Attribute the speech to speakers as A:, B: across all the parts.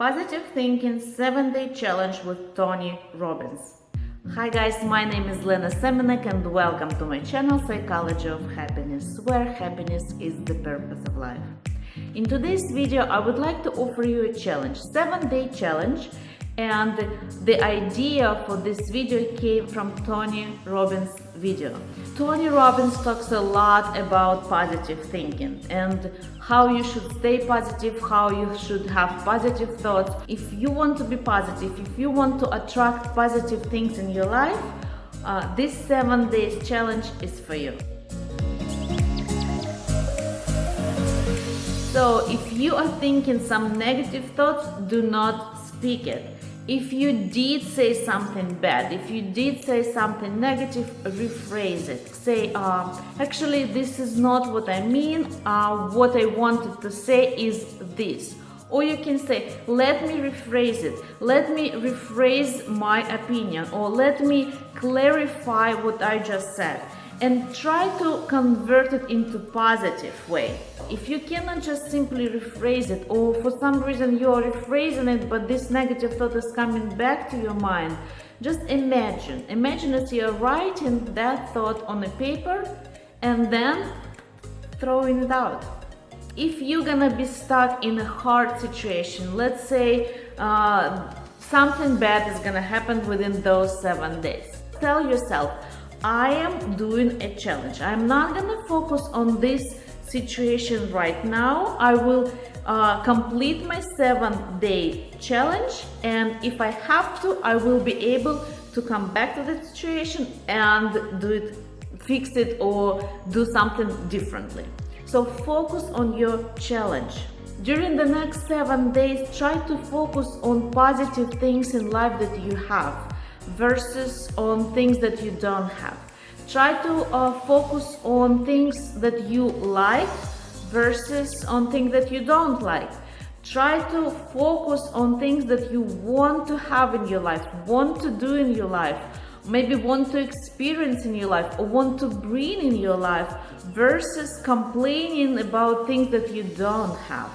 A: Positive Thinking 7 Day Challenge with Tony Robbins. Hi guys, my name is Lena Semenek and welcome to my channel Psychology of Happiness, where happiness is the purpose of life. In today's video, I would like to offer you a challenge, 7 day challenge and the idea for this video came from Tony Robbins video. Tony Robbins talks a lot about positive thinking and how you should stay positive, how you should have positive thoughts. If you want to be positive, if you want to attract positive things in your life, uh, this seven days challenge is for you. So if you are thinking some negative thoughts, do not speak it if you did say something bad, if you did say something negative, rephrase it. Say, uh, actually, this is not what I mean. Uh, what I wanted to say is this. Or you can say, let me rephrase it. Let me rephrase my opinion. Or let me clarify what I just said and try to convert it into positive way. If you cannot just simply rephrase it or for some reason you are rephrasing it but this negative thought is coming back to your mind, just imagine. Imagine that you're writing that thought on a paper and then throwing it out. If you're gonna be stuck in a hard situation, let's say uh, something bad is gonna happen within those seven days, tell yourself, I am doing a challenge. I'm not gonna focus on this situation right now. I will uh, complete my seven day challenge and if I have to, I will be able to come back to the situation and do it, fix it or do something differently. So focus on your challenge. During the next seven days, try to focus on positive things in life that you have versus on things that you don't have. Try to uh, focus on things that you like versus on things that you don't like. Try to focus on things that you want to have in your life, want to do in your life, maybe want to experience in your life or want to bring in your life versus complaining about things that you don't have.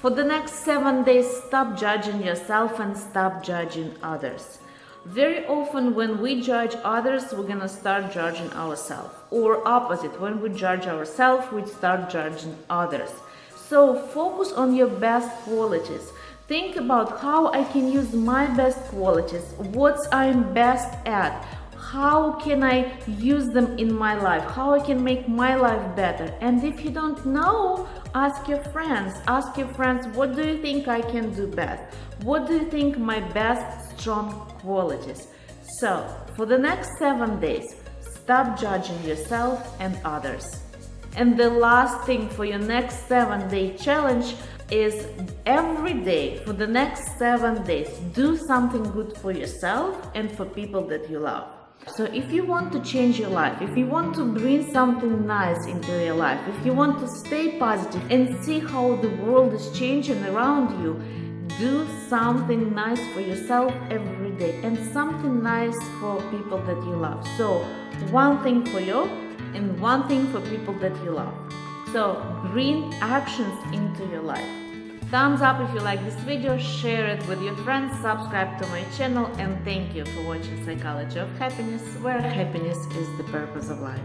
A: For the next seven days, stop judging yourself and stop judging others. Very often when we judge others, we're gonna start judging ourselves. Or opposite, when we judge ourselves, we start judging others. So focus on your best qualities. Think about how I can use my best qualities, what I'm best at, how can I use them in my life, how I can make my life better. And if you don't know, ask your friends. Ask your friends, what do you think I can do best? What do you think my best strong qualities? So, for the next seven days, stop judging yourself and others. And the last thing for your next seven day challenge is every day for the next seven days, do something good for yourself and for people that you love. So if you want to change your life, if you want to bring something nice into your life, if you want to stay positive and see how the world is changing around you, do something nice for yourself every day and something nice for people that you love. So one thing for you and one thing for people that you love. So bring actions into your life. Thumbs up if you like this video, share it with your friends, subscribe to my channel and thank you for watching Psychology of Happiness, where happiness is the purpose of life.